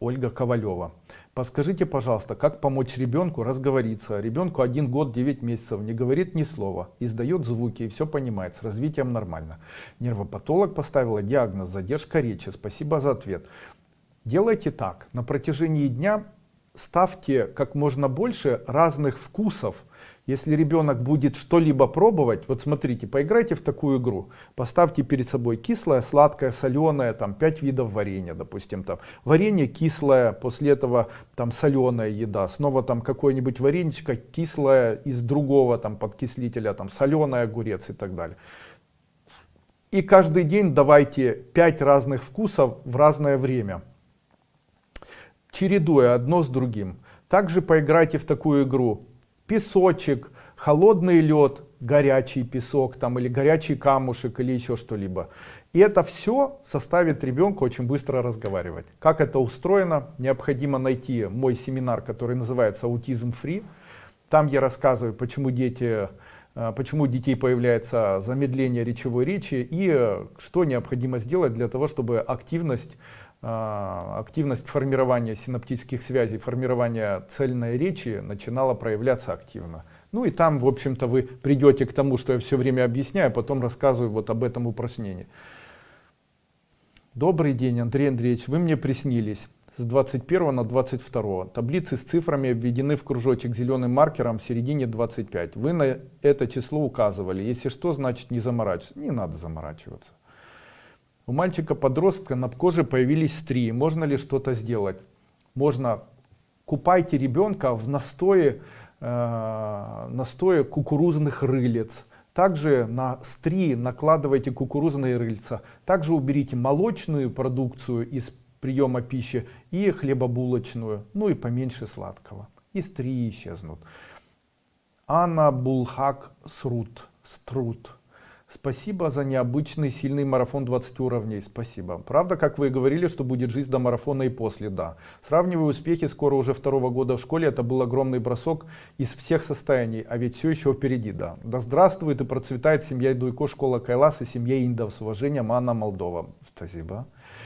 Ольга Ковалева. Подскажите, пожалуйста, как помочь ребенку разговориться? Ребенку один год 9 месяцев, не говорит ни слова, издает звуки и все понимает, с развитием нормально. Нервопатолог поставила диагноз задержка речи. Спасибо за ответ. Делайте так, на протяжении дня ставьте как можно больше разных вкусов. Если ребенок будет что-либо пробовать, вот смотрите, поиграйте в такую игру. Поставьте перед собой кислое, сладкое, соленое, там 5 видов варенья, допустим, там варенье кислое, после этого там соленая еда, снова там какое-нибудь вареничко кислое из другого там подкислителя, там соленый огурец и так далее. И каждый день давайте 5 разных вкусов в разное время чередуя одно с другим. Также поиграйте в такую игру. Песочек, холодный лед, горячий песок там, или горячий камушек или еще что-либо. И это все составит ребенку очень быстро разговаривать. Как это устроено? Необходимо найти мой семинар, который называется «Аутизм фри». Там я рассказываю, почему дети э, почему у детей появляется замедление речевой речи и э, что необходимо сделать для того, чтобы активность активность формирования синаптических связей, формирования цельной речи начинала проявляться активно. Ну и там, в общем-то, вы придете к тому, что я все время объясняю, а потом рассказываю вот об этом упражнении. Добрый день, Андрей Андреевич, вы мне приснились с 21 на 22. Таблицы с цифрами обведены в кружочек зеленым маркером в середине 25. Вы на это число указывали. Если что, значит не заморачиваться. Не надо заморачиваться. У мальчика-подростка на коже появились стрии. Можно ли что-то сделать? Можно. Купайте ребенка в настое, э, настое кукурузных рылец. Также на стрии накладывайте кукурузные рыльца. Также уберите молочную продукцию из приема пищи и хлебобулочную. Ну и поменьше сладкого. И стрии исчезнут. Анна Булхак Срут. Струт. Спасибо за необычный сильный марафон 20 уровней. Спасибо. Правда, как вы говорили, что будет жизнь до марафона и после, да. Сравнивая успехи скоро уже второго года в школе, это был огромный бросок из всех состояний, а ведь все еще впереди, да. Да здравствует и процветает семья Дуйко, школа Кайлас и семья Индов. С уважением, Анна Молдова. Спасибо.